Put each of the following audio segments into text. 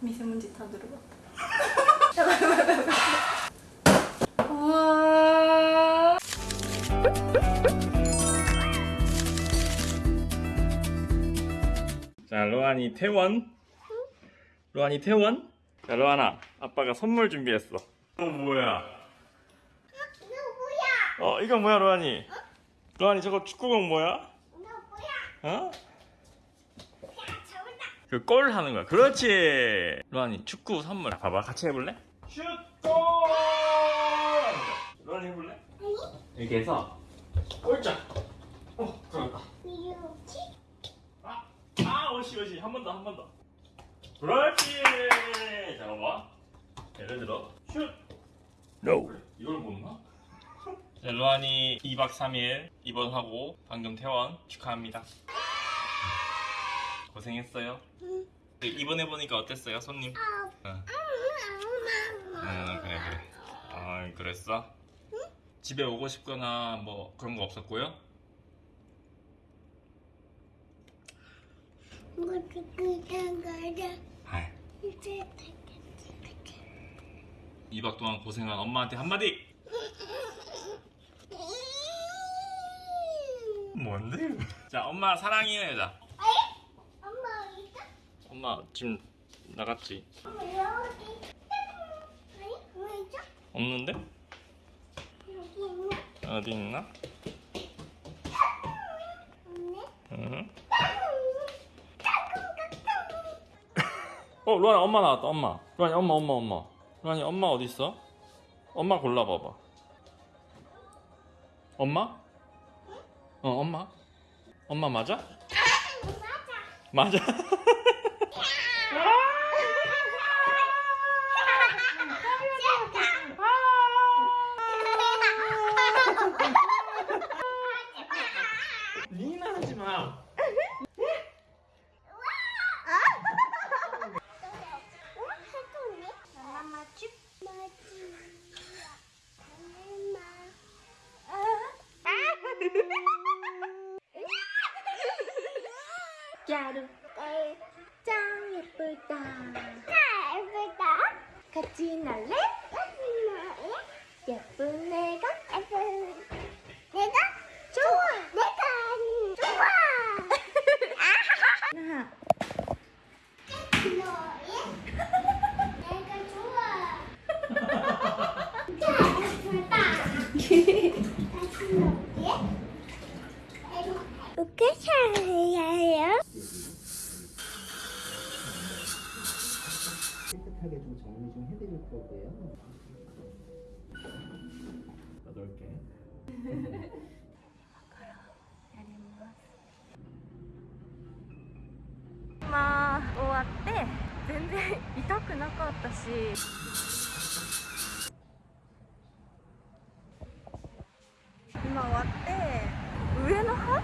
미세먼지 다 들어갔다. 우와. 자 로안이 태원. 로안이 태원? 자 로안아 아빠가 선물 준비했어. 어 뭐야? 어 이거 뭐야 로안이 로안이 저거 축구공 뭐야 어? 그 골 하는 거야 그렇지 로안이 축구 선물 봐봐 같이 해볼래? 슛 골 로안이 해볼래? 이렇게 해서 꼴짝 어 들어갔다 아, 아, 오시, 오시. 한 번 더, 한 번 더. 그렇지. 잠깐만. 예를 들어, 슛. No. 이걸 못 넣나? 자, 로안이 2박 3일 입원하고 방금 퇴원 축하합니다. 고생했어요. 네, 입원해 보니까 어땠어요, 손님? 어. 응, 그래 그래. 아, 그랬어? 집에 오고 싶거나 뭐 그런 거 없었고요? 아, 2박 동안 고생한 엄마한테 한마디. 뭔데? 자, 엄마 사랑해요, 여자. 엄마 지금 나갔지? 없는데? 어디 있나? 응. 어, 루안이 엄마 나왔다. 엄마. 루안이 엄마, 엄마, 엄마. 루안이 엄마 어디 있어? 엄마 골라봐봐. 엄마? 어, 엄마. 엄마 맞아? 맞아. 리나 하지 마. 야루 짱 예쁘다 같이 날래? 예쁜 今からやります。まあ終わって全然痛くなかったし。今終わって上の歯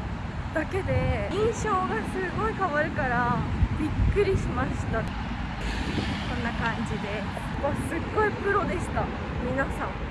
だけで印象がすごい変わるからびっくりしました。こんな感じで。わすっごいプロでした。皆さん。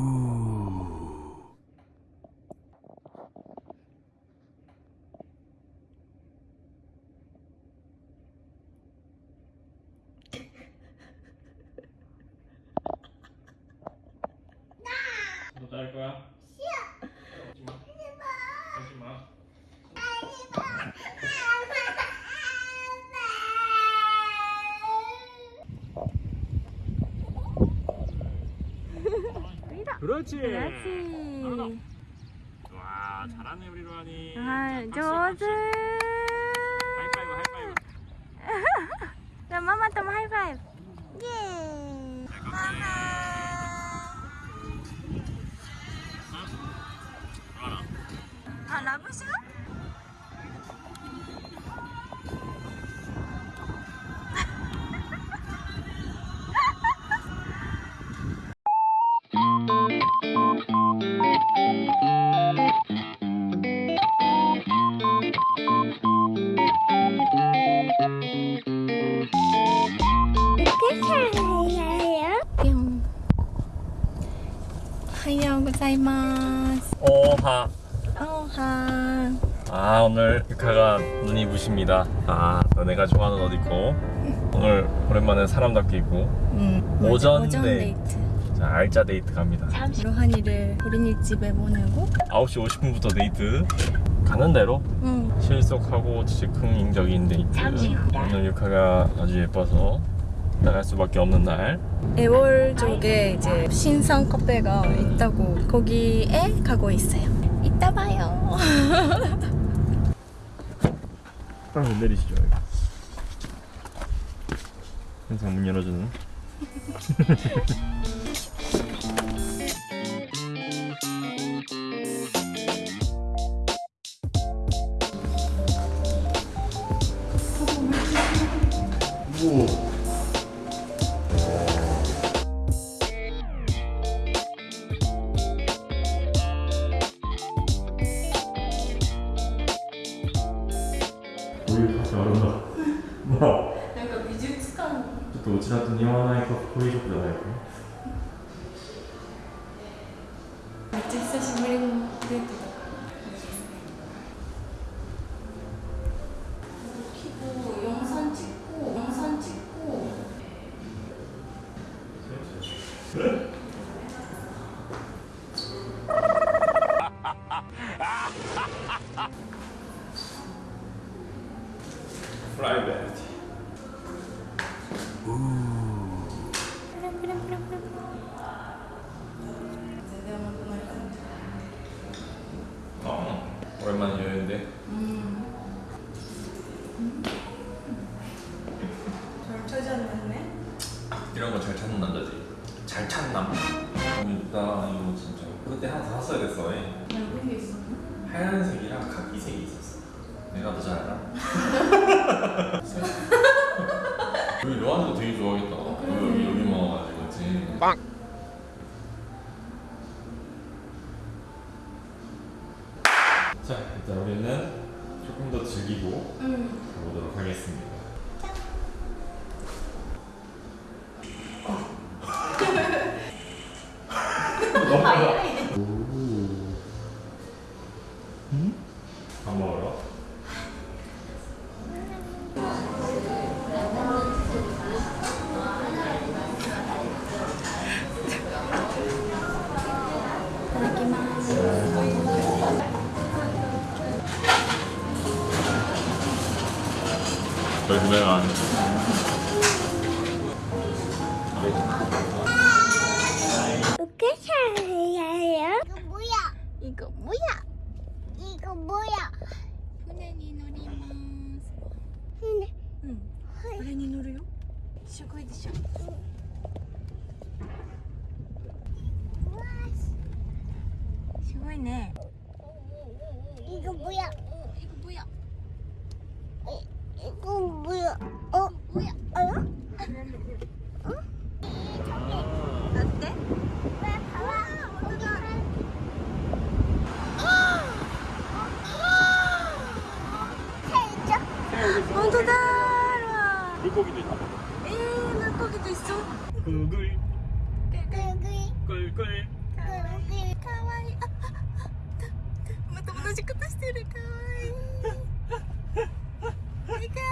너 그렇 지. 그렇 지. 와, 잘하네 우리 로안 이. 아, じょうず. 하이파이 브, 하이파이 브. 자, 마마 또 하이파이 브. 예. 마 마. 아, love 시간? ございます. おは. おは. 아 오늘 유카가 눈이 부십니다. 아 너네가 좋아하는 옷 입고 오늘 오랜만에 사람답게 입고 응. 오전 오전 데이트. 데이트. 자 알짜 데이트 갑니다. 로한이를 어린이집에 보내고. 9시 50분부터 데이트 가는 대로 응. 신속하고 즉흥적인 데이트. 오늘 유카가 아주 예뻐서 나갈 수밖에 없는 날. 애월 쪽에 이제 신상 카페가 있다고 거기에 가고 있어요. 이따 봐요. 아, 내리시죠. 항상 문 열어주는. 우리 めっちゃ久しぶりのデートだから規模 이쁘다 이거 진짜 그때 하나 더 샀어야 됐어 예. 넓은 게 있었나? 하얀색이랑 카키색이 있었어 내가 더 잘 알아? 여기 로안도 되게 좋아하겠다 여기 여기만 와가지고 그치 빵! かぼや。船に乗ります。船。うん、はい、船に乗るよ。すごいでしょ、う。ん。すごいね。本当だーわ 물고기도 있다 えー、물고기도 있어 꿀꿀 여기 꿀꿀 여기 かわいいあああまた同じことしてるかわいいかわ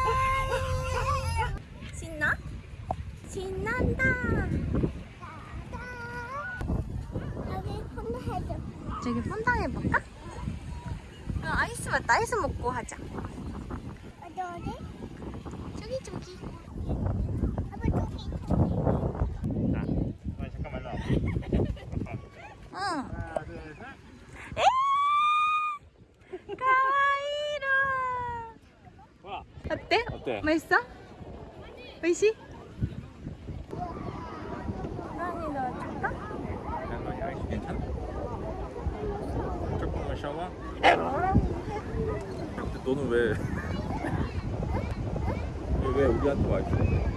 いい신나? 신난다 여기 폰도 해줘. 저기 폰당 해볼까? 어, 아이스 맞다 아이스 먹고 하자 어때? 맛있어? 맛있어? 나니 너 줄까? 그냥 너희 아이스 괜찮아? 조금만 샤워? 근데 너는 왜 왜 우리한테 와 있어?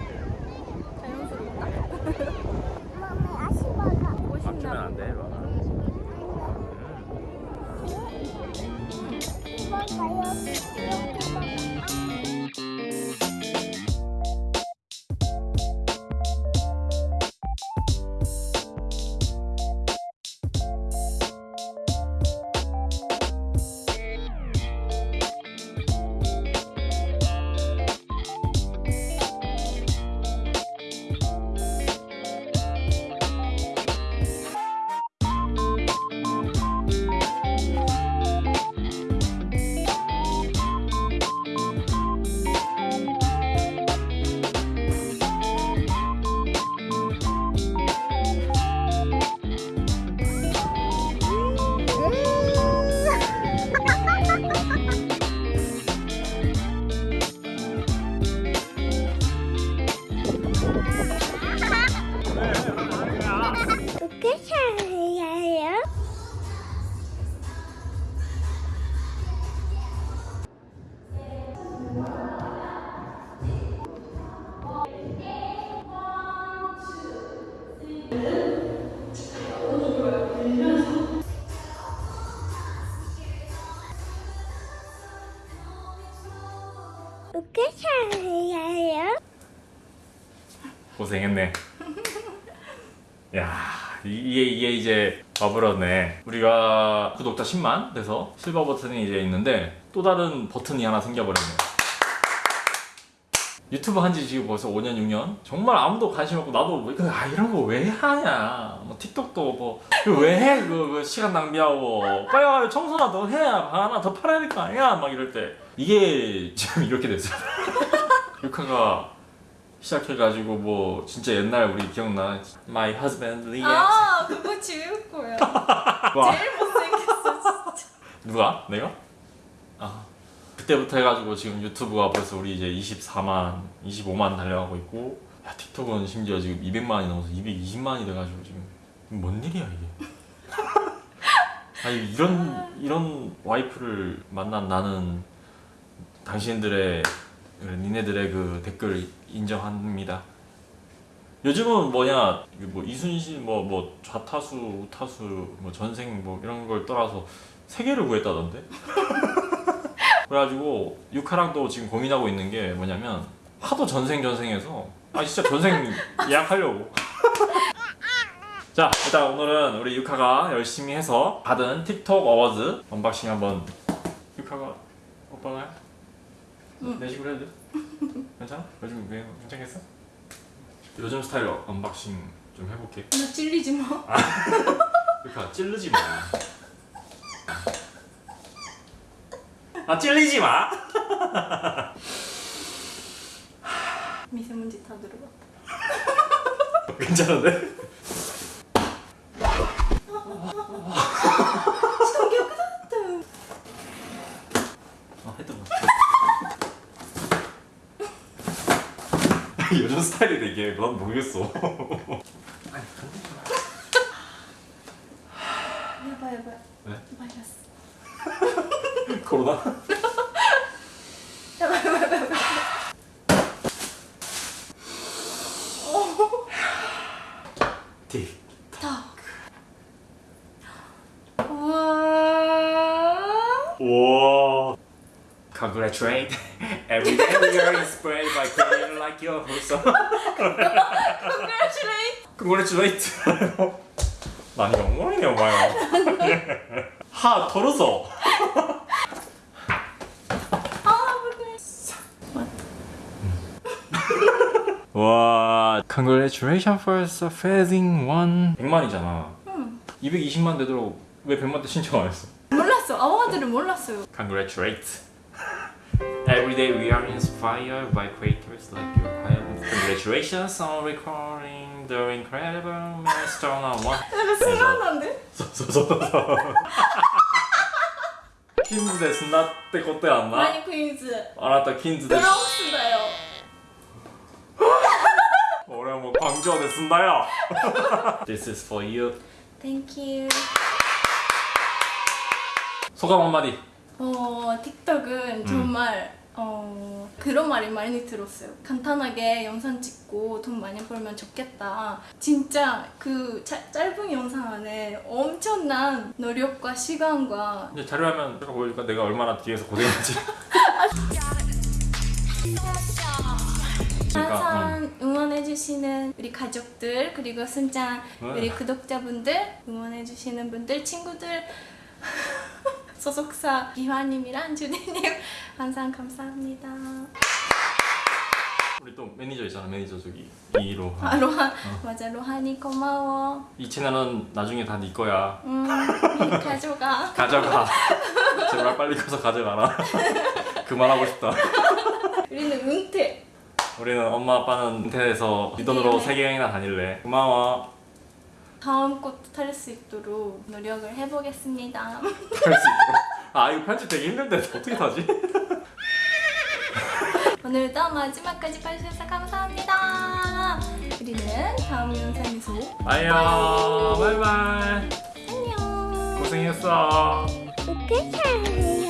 고생했네. 야, 이- 이게 이게 이제 버블었네. 우리가 구독자 10만 돼서 실버 버튼이 이제 있는데 또 다른 버튼이 하나 생겨버렸네. 유튜브 한지 지금 벌써 5년 6년? 정말 아무도 관심 없고 나도 뭐 아 이런 거 왜 하냐? 뭐 틱톡도 뭐 뭐왜해? 그, 그 시간 낭비하고. 빨리 와요 청소나 더 해야 방 하나 더 팔아야 될 거 아니야? 막 이럴 때. 이게 지금 이렇게 됐어요. 유카가 시작해가지고 뭐 진짜 옛날 우리 기억나 My husband Lee 아 그거. 와, 제일 못생겼어 진짜. 누가? 내가? 아 그때부터 해가지고 지금 유튜브가 벌써 우리 이제 24만 25만 달려가고 있고 야 틱톡은 심지어 지금 200만이 넘어서 220만이 돼가지고 지금 뭔 일이야 이게 아니 이런 이런 와이프를 만난 나는 당신들의 니네들의 그 댓글 인정합니다. 요즘은 뭐냐 뭐 이순신 뭐 뭐 좌타수 우타수 뭐 전생 뭐 이런 걸 떠나서 세계를 구했다던데. 그래가지고 유카랑도 지금 고민하고 있는 게 뭐냐면 하도 전생 전생해서 아 진짜 전생 예약하려고. 자 일단 오늘은 우리 유카가 열심히 해서 받은 틱톡 Awards unboxing 한번 유카가 오빠 가내 식으로 해도 돼? 괜찮아? 요즘 왜 괜찮겠어? 요즘 스타일로 unboxing 좀 해볼게 나 찔리지 마. 유카 찔르지 마. 아 찔리지 마. 미세먼지 다 들어갔다. 괜찮은데? 아 했던 거. 요즘 스타일이래 이게. 난 모르겠어. 야바 야바. 왜? 마이너스. 코로나? 틱. 우와. 와. Congratulate. Every are inspired by creator like you. 벌써. Congratulate. Congratulate. 많이 엉망이네 엄마야. 하 털어서. 아. 와. Congratulations for surpassing one. 100만이잖아. 220만 되도록 왜 100만 대 신청 안 했어? 몰랐어. 아와들은 몰랐어요. Congratulate. Every day we are inspired by creators like you. Congratulations on recording the incredible milestone of one. 약간 슬라한데? 소소소소. 퀸즈 데스 나때 그때 안 나? 많이 퀸즈. 알았다 퀸즈 데스. 브라운스다요.俺もう광주어で済んだよ This is for you Thank you. 소감 한마디 어, 틱톡은 정말 어, 그런 말이 많이 들었어요. 간단하게 영상 찍고 돈 많이 벌면 좋겠다. 진짜 그 짜- 짧은 영상 안에 엄청난 노력과 시간과 이제 자료화면 제가 보여줄까 내가 얼마나 뒤에서 고생했지 그러니까, 항상 응원해주시는 우리 가족들 그리고 순장 네. 우리 구독자분들 응원해주시는 분들 친구들 소속사 기화님이랑 주디님 항상 감사합니다. 우리 또 매니저 있잖아 매니저 저기 이로 아 로한 맞아 로한이 고마워. 이 채널은 나중에 다 네 거야 음 가져가. 가져가 제발 빨리 가서 가져가라 그만하고 싶다 우리는 은퇴. 우리는 엄마 아빠는 인터넷에서 네 돈으로 네. 세계 여행이나 다닐래 고마워 다음 것도 탈 수 있도록 노력을 해보겠습니다. 할수 있도록 아 이거 편집 되게 힘든데 어떻게 타지? 오늘도 마지막까지 봐주셔서 감사합니다. 우리는 다음 영상에서 안녕 바이바이 안녕. 고생했어 살아요?